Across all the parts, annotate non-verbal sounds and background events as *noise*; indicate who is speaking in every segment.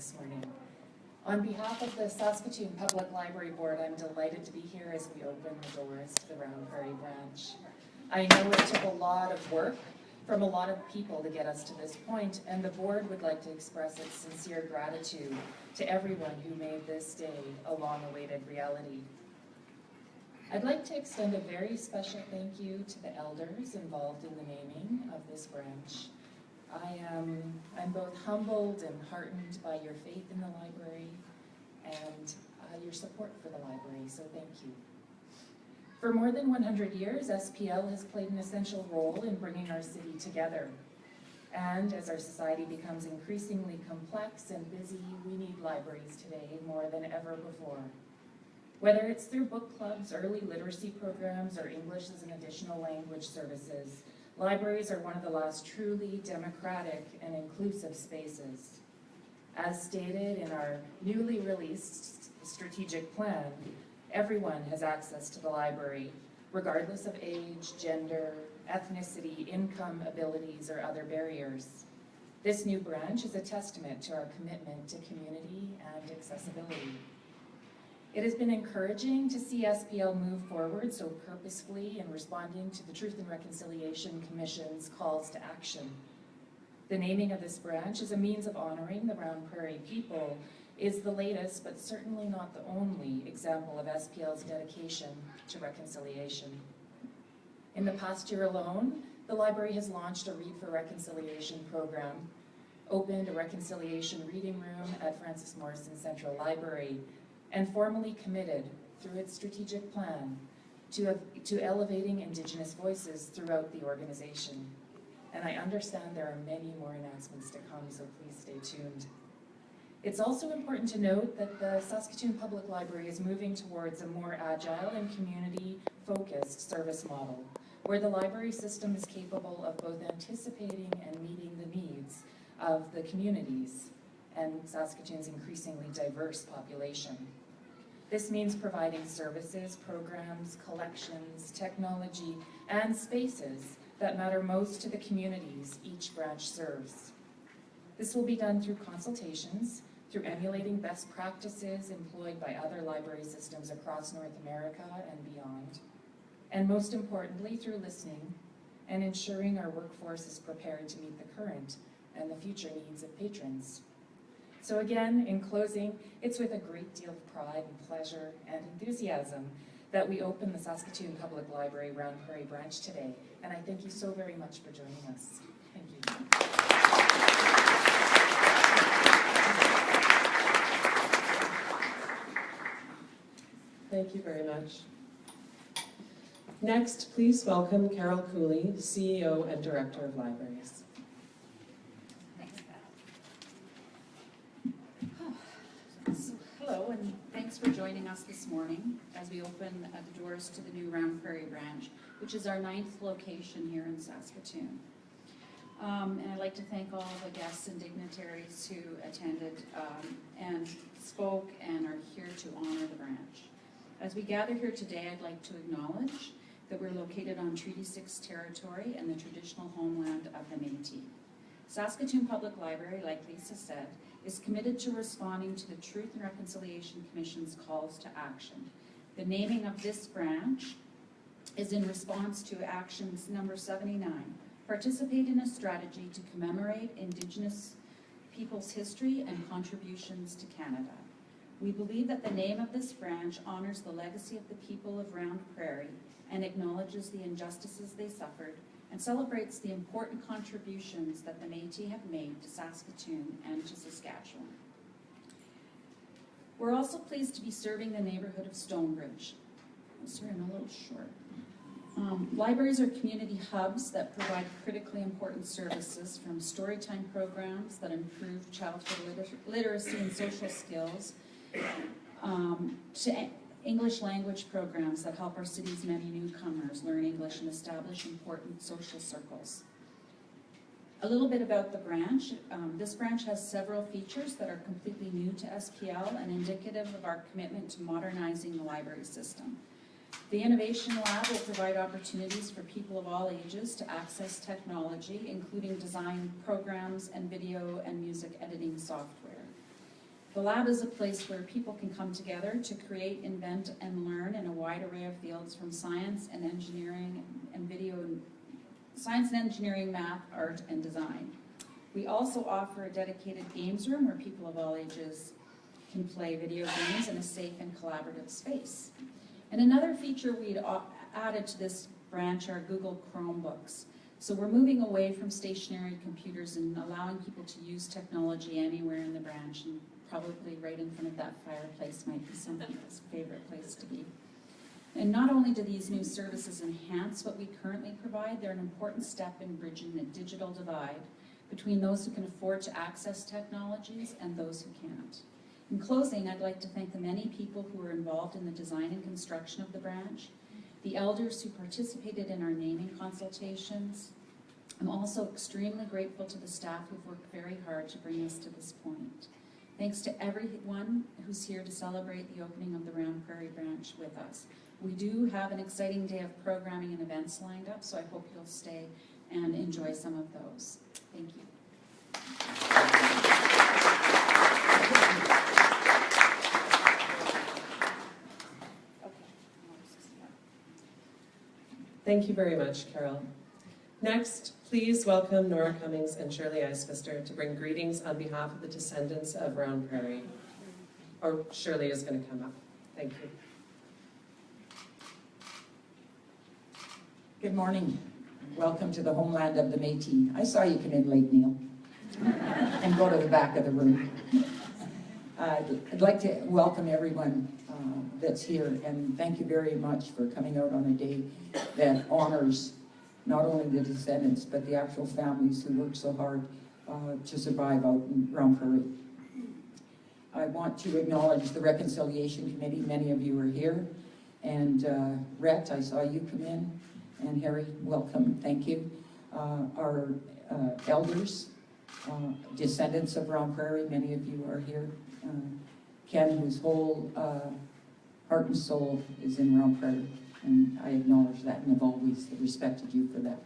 Speaker 1: this morning. On behalf of the Saskatoon Public Library Board, I'm delighted to be here as we open the doors to the Round Prairie branch. I know it took a lot of work from a lot of people to get us to this point, and the board would like to express its sincere gratitude to everyone who made this day a long-awaited reality. I'd like to extend a very special thank you to the elders involved in the naming of this branch. I am I'm both humbled and heartened by your faith in the library and uh, your support for the library, so thank you. For more than 100 years, SPL has played an essential role in bringing our city together. And as our society becomes increasingly complex and busy, we need libraries today more than ever before. Whether it's through book clubs, early literacy programs, or English as an additional language services, libraries are one of the last truly democratic and inclusive spaces. As stated in our newly released strategic plan, everyone has access to the library, regardless of age, gender, ethnicity, income, abilities, or other barriers. This new branch is a testament to our commitment to community and accessibility. It has been encouraging to see SPL move forward so purposefully in responding to the Truth and Reconciliation Commission's calls to action. The naming of this branch as a means of honoring the Round Prairie people is the latest, but certainly not the only, example of SPL's dedication to reconciliation. In the past year alone, the library has launched a Read for Reconciliation program, opened a reconciliation reading room at Frances Morrison Central Library, and formally committed through its strategic plan to, to elevating Indigenous voices throughout the organization. And I understand there are many more announcements to come, so please stay tuned. It's also important to note that the Saskatoon Public Library is moving towards a more agile and community-focused service model, where the library system is capable of both anticipating and meeting the needs of the communities and Saskatoon's increasingly diverse population. This means providing services, programs, collections, technology, and spaces that matter most to the communities each branch serves. This will be done through consultations, through emulating best practices employed by other library systems across North America and beyond, and most importantly, through listening and ensuring our workforce is prepared to meet the current and the future needs of patrons. So again, in closing, it's with a great deal of pride and pleasure and enthusiasm that we open the Saskatoon Public Library Round Prairie branch today. And I thank you so very much for joining us. Thank you.
Speaker 2: Thank you very much. Next, please welcome Carol Cooley, CEO and Director of Libraries.
Speaker 3: Hello, and thanks for joining us this morning as we open uh, the doors to the new Round Prairie branch, which is our ninth location here in Saskatoon. Um, and I'd like to thank all the guests and dignitaries who attended um, and spoke and are here to honor the branch. As we gather here today, I'd like to acknowledge that we're located on Treaty 6 territory and the traditional homeland of the Métis. Saskatoon Public Library, like Lisa said, is committed to responding to the Truth and Reconciliation Commission's calls to action. The naming of this branch is in response to actions number 79, participate in a strategy to commemorate Indigenous people's history and contributions to Canada. We believe that the name of this branch honors the legacy of the people of Round Prairie and acknowledges the injustices they suffered and celebrates the important contributions that the Métis have made to Saskatoon and to Saskatchewan. We're also pleased to be serving the neighbourhood of Stonebridge. I'm sorry, I'm a little short. Um, libraries are community hubs that provide critically important services from storytime programs that improve childhood liter literacy and social skills um, to English language programs that help our city's many newcomers learn English and establish important social circles. A little bit about the branch. Um, this branch has several features that are completely new to SPL and indicative of our commitment to modernizing the library system. The Innovation Lab will provide opportunities for people of all ages to access technology, including design programs and video and music editing software. The lab is a place where people can come together to create, invent, and learn in a wide array of fields from science and engineering and video, science and engineering, math, art, and design. We also offer a dedicated games room where people of all ages can play video games in a safe and collaborative space. And another feature we'd added to this branch are Google Chromebooks. So we're moving away from stationary computers and allowing people to use technology anywhere in the branch and probably right in front of that fireplace might be somebody's favorite place to be. And not only do these new services enhance what we currently provide, they're an important step in bridging the digital divide between those who can afford to access technologies and those who can't. In closing, I'd like to thank the many people who were involved in the design and construction of the branch, the elders who participated in our naming consultations. I'm also extremely grateful to the staff who've worked very hard to bring us to this point. Thanks to everyone who's here to celebrate the opening of the Round Prairie branch with us. We do have an exciting day of programming and events lined up, so I hope you'll stay and enjoy some of those. Thank you.
Speaker 2: Thank you very much, Carol. Next, please welcome Nora Cummings and Shirley Isbister to bring greetings on behalf of the descendants of Round Prairie. Or Shirley is going to come up. Thank you.
Speaker 4: Good morning. Welcome to the homeland of the Métis. I saw you come in late, Neil. And go to the back of the room. Uh, I'd like to welcome everyone that's here and thank you very much for coming out on a day that honors not only the descendants, but the actual families who worked so hard uh, to survive out in Round Prairie. I want to acknowledge the Reconciliation Committee. Many of you are here. And uh, Rhett, I saw you come in. And Harry, welcome, thank you. Uh, Our uh, elders, uh, descendants of Round Prairie, many of you are here. Uh, Ken, whose whole uh, heart and soul is in Round Prairie, and I acknowledge that and have always respected you for that.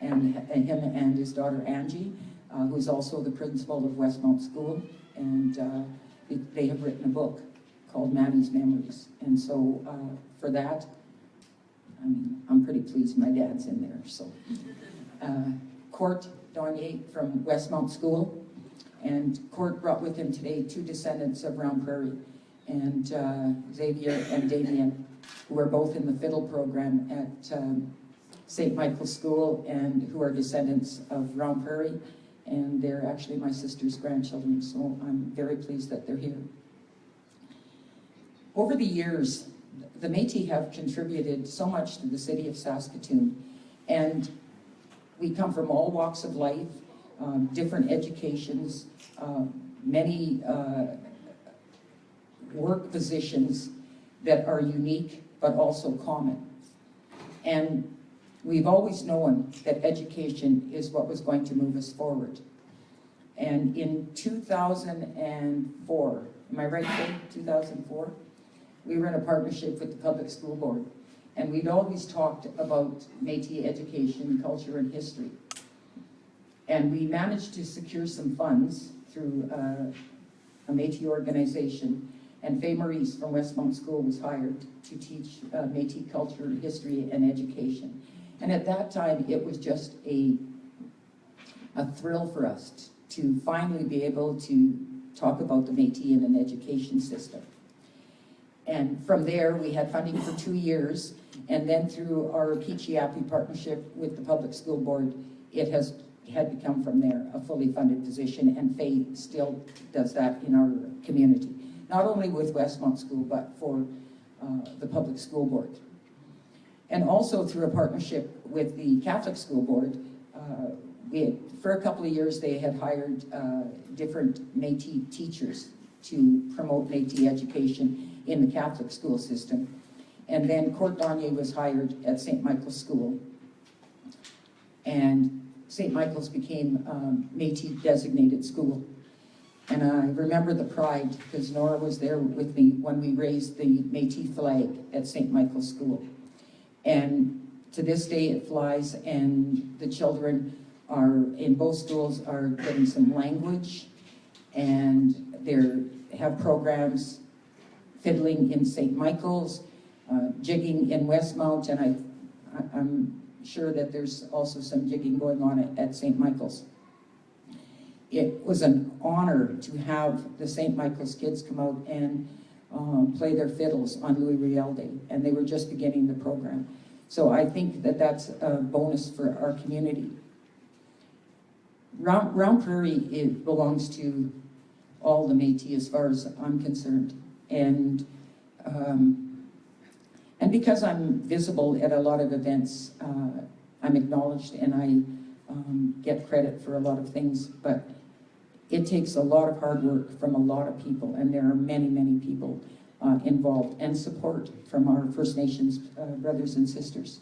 Speaker 4: And him and his daughter Angie, uh, who's also the principal of Westmount School, and uh, they- they have written a book called Maddie's Memories. And so uh, for that, I mean, I'm pretty pleased my dad's in there, so. Uh, Cort Dogniez from Westmount School, and Cort brought with him today two descendants of Round Prairie, and uh, Xavier and Damien, who are both in the fiddle program at um, St. Michael's School, and who are descendants of Round Prairie, and they're actually my sister's grandchildren, so I'm very pleased that they're here. Over the years, the Métis have contributed so much to the city of Saskatoon, and we come from all walks of life, um, different educations, uh, many uh, work positions that are unique but also common. And we've always known that education is what was going to move us forward. And in 2004, am I right, Kate? 2004? We were in a partnership with the Public School Board. And we'd always talked about Métis education, culture, and history. And we managed to secure some funds through uh, a Métis organization. And Faye Maurice from Westmount School was hired to teach uh, Métis culture, history, and education. And at that time, it was just a, a thrill for us to finally be able to talk about the Métis in an education system. And from there, we had funding for two years, and then through our Peachiapi partnership with the Public School Board, it has had become from there a fully funded position, and Faye still does that in our community. Not only with Westmount School, but for uh, the Public School Board. And also through a partnership with the Catholic School Board, uh, had, for a couple of years, they had hired uh, different Métis teachers to promote Métis education in the Catholic school system. And then Cort Dogniez was hired at St. Michael's School. And St. Michael's became um, Métis designated school. And I remember the pride, because Nora was there with me when we raised the Métis flag at St. Michael's School. And to this day, it flies, and the children are, in both schools, are getting some language, and they have programs fiddling in St. Michael's, uh, jigging in Westmount, and I, I- I'm sure that there's also some jigging going on at, at St. Michael's. It was an honor to have the St. Michael's kids come out and um, play their fiddles on Louis Riel Day, and they were just beginning the program. So I think that that's a bonus for our community. Round, Round Prairie, it belongs to all the Métis as far as I'm concerned. And, um, and because I'm visible at a lot of events, uh, I'm acknowledged and I um, get credit for a lot of things, but it takes a lot of hard work from a lot of people, and there are many, many people uh, involved, and support from our First Nations uh, brothers and sisters.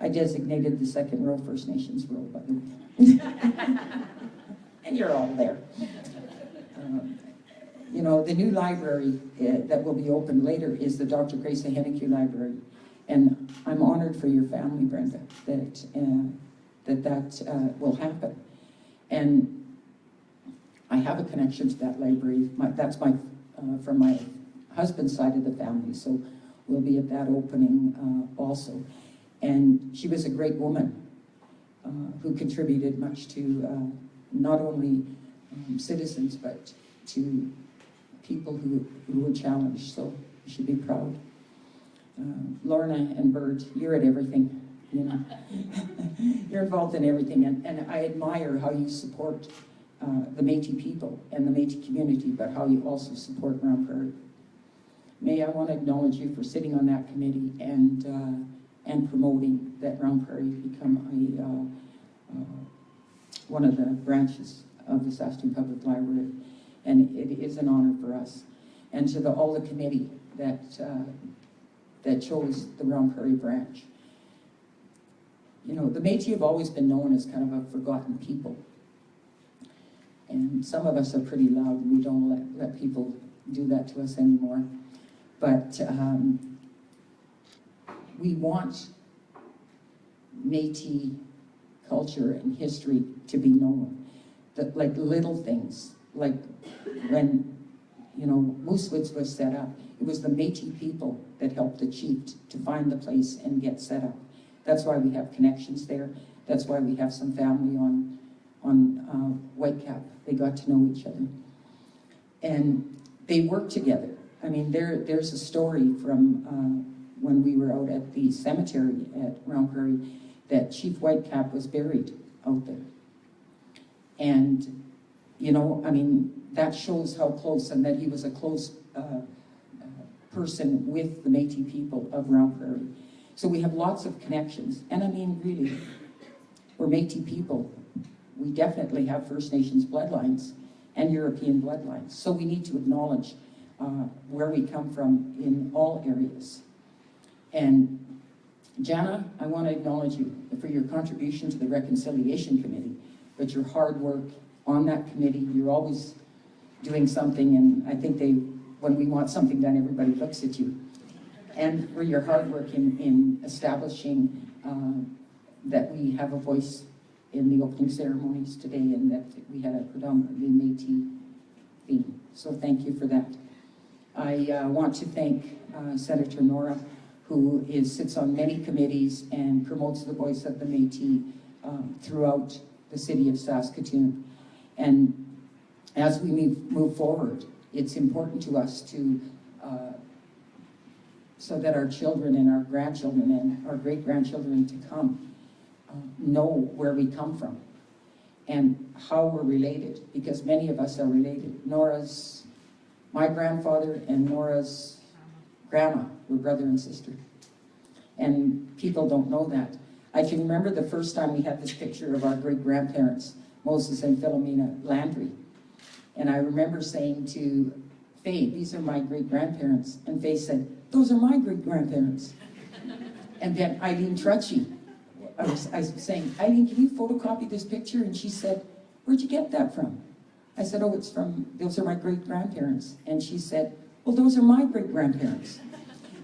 Speaker 4: I designated the second row First Nations row, by. *laughs* And you're all there. Um, You know, the new library uh, that will be open later is the Dr. Freda Ahenakew Library. And I'm honored for your family, Brenda, that uh, that, that uh, will happen. And I have a connection to that library. My, that's my, uh, from my husband's side of the family, so we'll be at that opening uh, also. And she was a great woman uh, who contributed much to uh, not only um, citizens, but to people who, who were challenged, so you should be proud. Uh, Lorna and Bert, you're at everything, you know. *laughs* you're involved in everything, and, and I admire how you support uh, the Métis people and the Métis community, but how you also support Round Prairie. May I want to acknowledge you for sitting on that committee and uh, and promoting that Round Prairie become a uh, uh, one of the branches of the Saskatoon Public Library, and it is an honor for us. And to the, all the committee that uh, that chose the Round Prairie branch. You know, the Métis have always been known as kind of a forgotten people. And some of us are pretty loud, and we don't let, let people do that to us anymore. But um, we want Métis culture and history to be known. That like little things, like when, you know, Moosewoods was set up, it was the Métis people that helped the chief to find the place and get set up. That's why we have connections there. That's why we have some family on, on uh, Whitecap. They got to know each other. And they worked together. I mean, there, there's a story from uh, when we were out at the cemetery at Round Prairie that Chief Whitecap was buried out there. And, you know, I mean, that shows how close, and that he was a close uh, uh, person with the Métis people of Round Prairie. So we have lots of connections. And I mean, really, we're Métis people. We definitely have First Nations bloodlines and European bloodlines. So we need to acknowledge uh, where we come from in all areas. And Jana, I want to acknowledge you for your contribution to the Reconciliation Committee, but your hard work on that committee, you're always doing something, and I think they, when we want something done, everybody looks at you. And for your hard work in, in establishing uh, that we have a voice in the opening ceremonies today and that we had a predominantly Métis theme. So thank you for that. I uh, want to thank uh, Senator Nora, who is, sits on many committees and promotes the voice of the Métis um, throughout the city of Saskatoon. And as we move, move forward, it's important to us to, uh, so that our children and our grandchildren and our great-grandchildren to come know where we come from and how we're related, because many of us are related. Nora's, my grandfather and Nora's grandma were brother and sister. And people don't know that. I can remember the first time we had this picture of our great-grandparents, Moses and Philomena Landry. And I remember saying to Faye, these are my great-grandparents. And Faye said, those are my great-grandparents. And then Eileen Trucci, I was, I was saying, Eileen, can you photocopy this picture? And she said, where'd you get that from? I said, oh, it's from, those are my great-grandparents. And she said, well, those are my great-grandparents.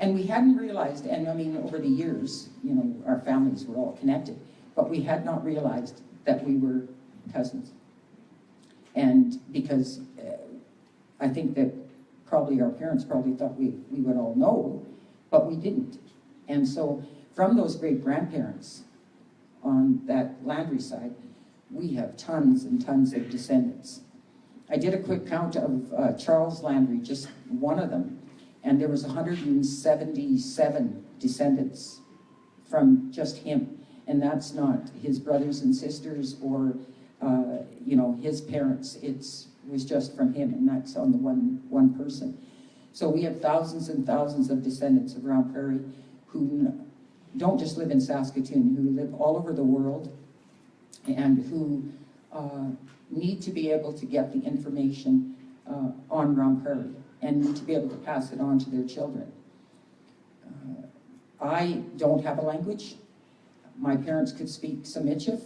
Speaker 4: And we hadn't realized, and I mean, over the years, you know, our families were all connected, but we had not realized that we were cousins. And because uh, I think that probably our parents probably thought we, we would all know, but we didn't. And so from those great grandparents on that Landry side, we have tons and tons of descendants. I did a quick count of uh, Charles Landry, just one of them, and there was 177 descendants from just him. And that's not his brothers and sisters or, uh, you know, his parents. It's was just from him, and that's on the one one person. So we have thousands and thousands of descendants of Round Prairie who don't just live in Saskatoon, who live all over the world, and who uh, need to be able to get the information uh, on Prairie and need to be able to pass it on to their children. Uh, I don't have a language. My parents could speak Semichif,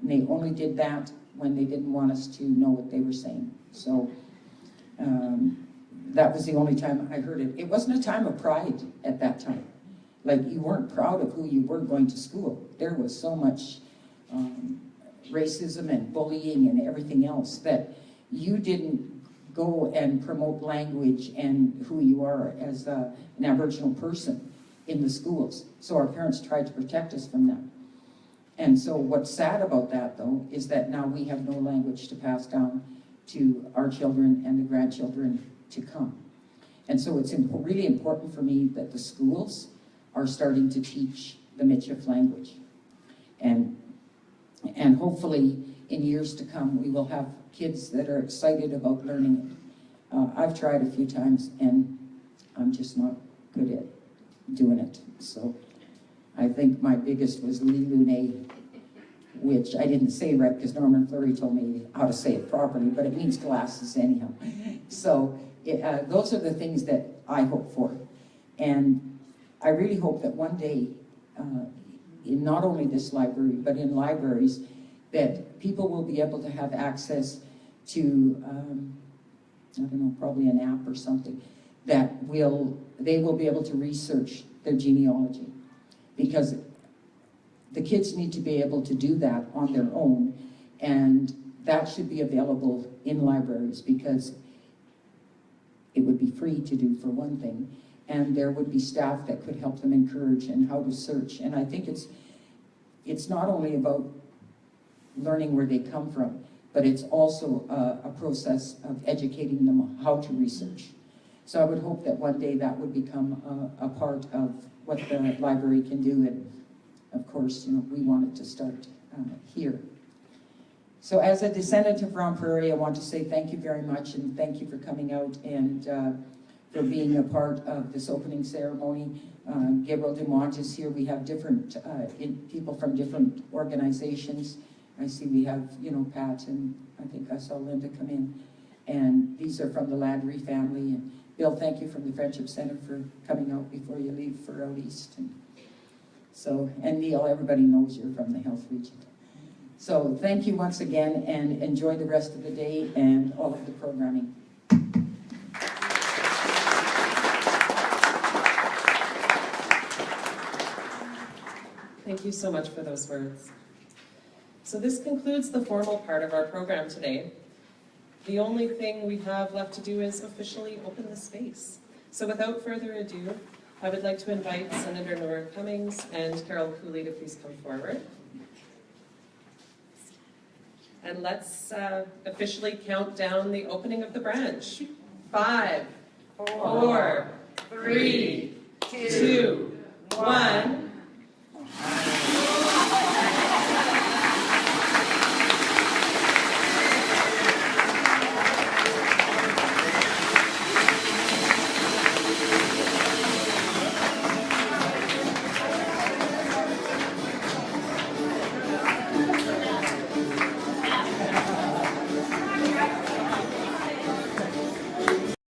Speaker 4: and they only did that when they didn't want us to know what they were saying. So um, that was the only time I heard it. It wasn't a time of pride at that time. Like you weren't proud of who you were going to school. There was so much um, racism and bullying and everything else that you didn't go and promote language and who you are as a, an Aboriginal person in the schools. So our parents tried to protect us from that. And so what's sad about that though is that now we have no language to pass down to our children and the grandchildren to come. And so it's really important for me that the schools are starting to teach the Michif language. And, and hopefully in years to come, we will have kids that are excited about learning it. Uh, I've tried a few times and I'm just not good at doing it. So I think my biggest was Lee Lune, which I didn't say right because Norman Fleury told me how to say it properly, but it means glasses anyhow. *laughs* So it, uh, those are the things that I hope for. And I really hope that one day, uh, in not only this library, but in libraries, that people will be able to have access to, um, I don't know, probably an app or something, that will, they will be able to research their genealogy. Because the kids need to be able to do that on their own, and that should be available in libraries because it would be free to do for one thing, and there would be staff that could help them encourage and how to search. And I think it's, it's not only about learning where they come from, but it's also a, a process of educating them how to research. So I would hope that one day that would become a, a part of what the library can do, and of course, you know, we want it to start uh, here. So as a descendant of Round Prairie, I want to say thank you very much, and thank you for coming out and uh, for being a part of this opening ceremony. Uh, Gabriel Dumont is here. We have different uh, people from different organizations. I see we have, you know, Pat, and I think I saw Linda come in. And these are from the Landry family. And Bill, thank you from the Friendship Center for coming out before you leave for out east. And so, and Neil, everybody knows you're from the health region. So thank you once again and enjoy the rest of the day and all of the programming.
Speaker 2: Thank you so much for those words. So this concludes the formal part of our program today. The only thing we have left to do is officially open the space. So without further ado, I would like to invite Senator Nora Cummings and Carol Cooley to please come forward. And let's uh, officially count down the opening of the branch. Five, four, three, two, one.